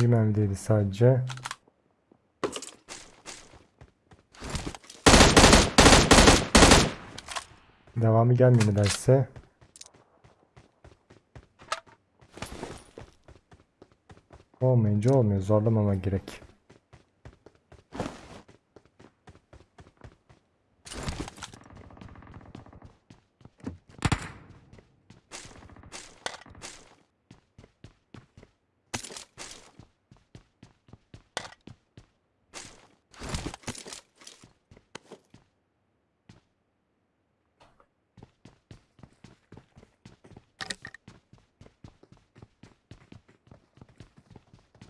Bir mermi değdi sadece. Devamı gelmiyor nedense. Olmayınca olmuyor. Zorlamama gerek.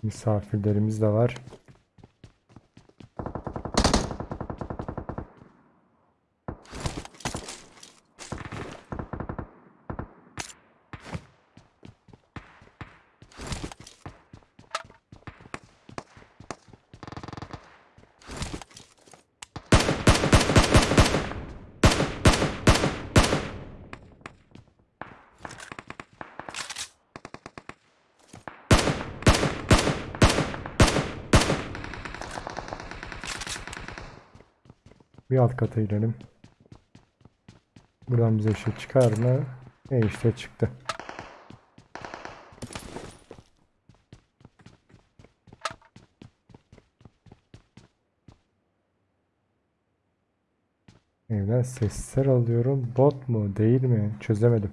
Misafirlerimiz de var. Bir alt kata inelim. Buradan bize şey çıkar mı? E işte çıktı. Evden sesler alıyorum. Bot mu değil mi? Çözemedim.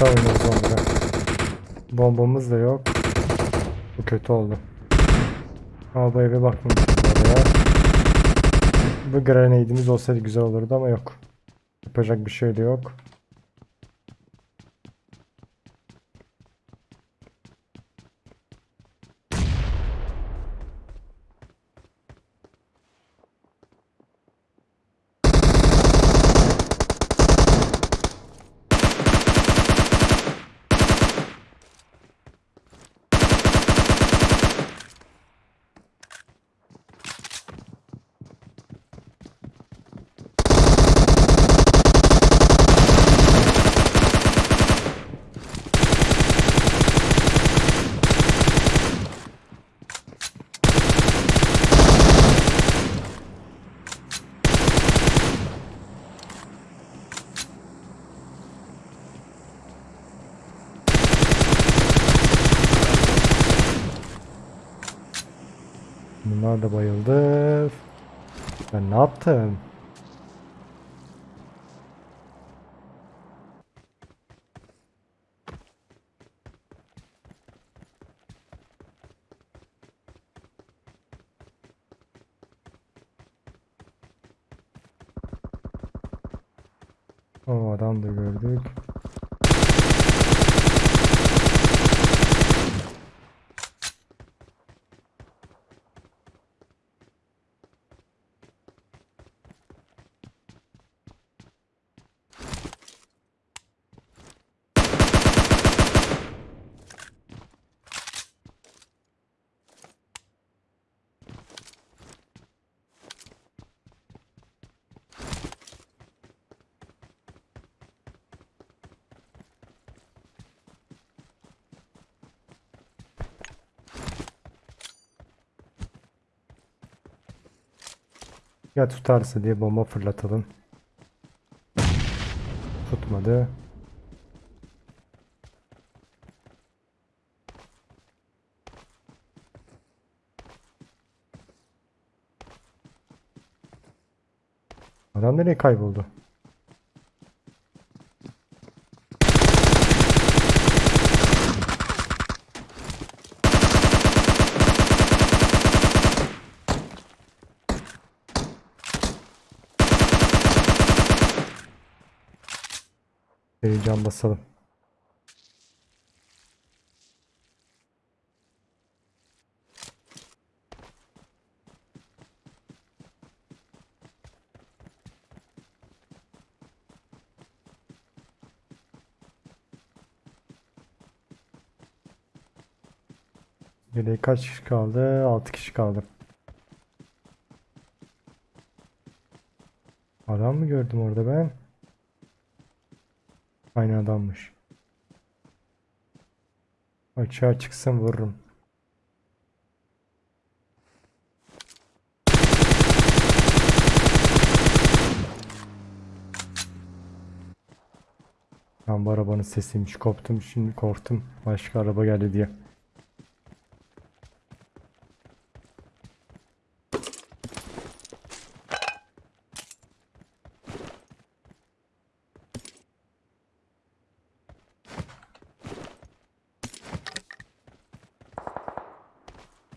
Katta oynuyoruz. Bombamız da yok. Bu kötü oldu. Ama bu eve bakmamışız oraya. Bu grenade'imiz olsaydı güzel olurdu ama yok. Yapacak bir şey de yok. Bunlar da bayıldı. Ben ne yaptım? O adam da gördük. Ya tutarsa diye bomba fırlatalım. Tutmadı. Adam nereye kayboldu? Heyecan basalım. Geriye kaç kişi kaldı? 6 kişi kaldı. Adam mı gördüm orada ben? Aynı adammış. Açığa çıksam vururum. Ben bu arabanın sesiymiş. Koptum şimdi korktum. Başka araba geldi diye.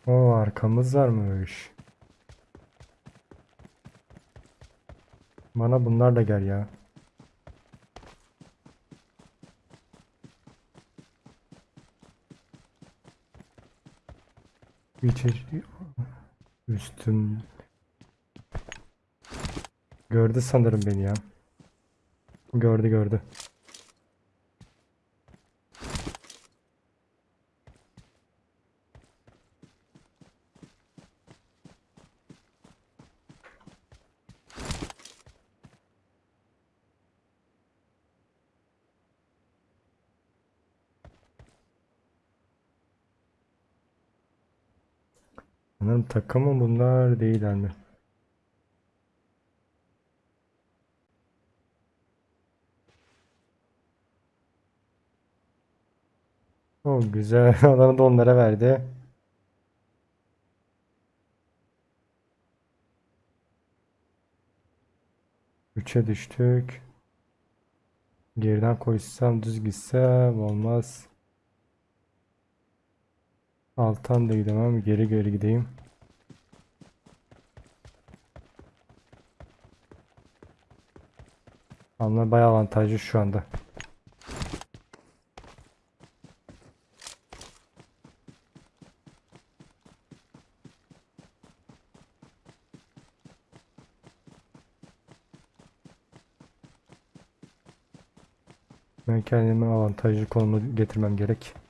O arkamız varmış. Bana bunlar da gel ya. İçeri üstüm gördü sanırım beni ya. Gördü gördü. Sanırım takımı bunlar değiller mi? O güzel. Alanı da onlara verdi. Üçe düştük. Geriden koysam düz gitsem olmaz. Alttan da gidemem. Geri geri gideyim. Onlar bayağı avantajlı şu anda. Ben kendimi avantajlı konuma getirmem gerek.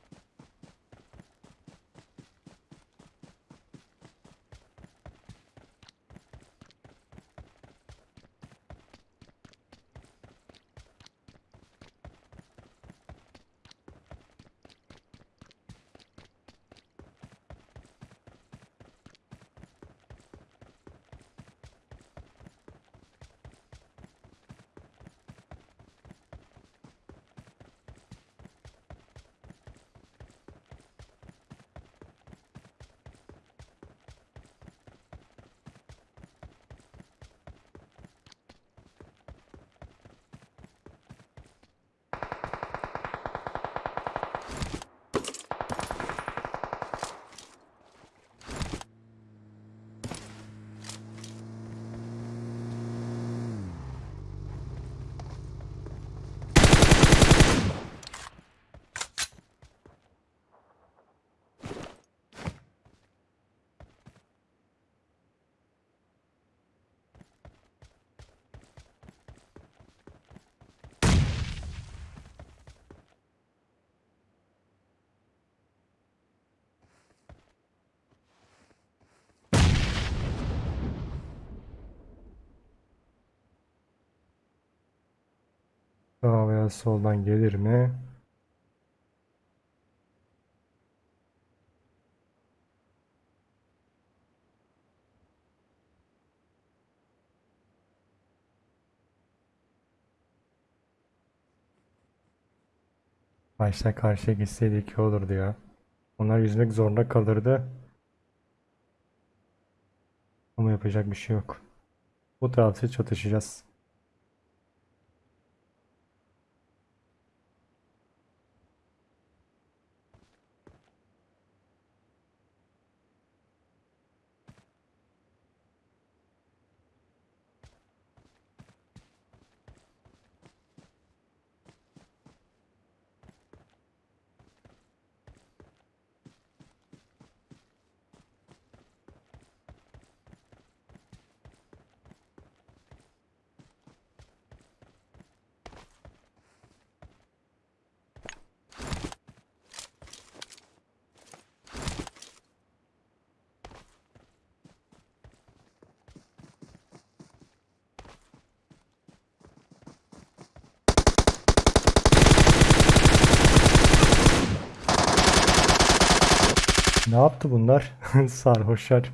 Sağ veya soldan gelir mi? Başta karşıya gitseydik iyi olurdu ya. Onlar yüzmek zorunda kalırdı. Ama yapacak bir şey yok. Bu tarafta çatışacağız. Ne yaptı bunlar? Sarhoşlar.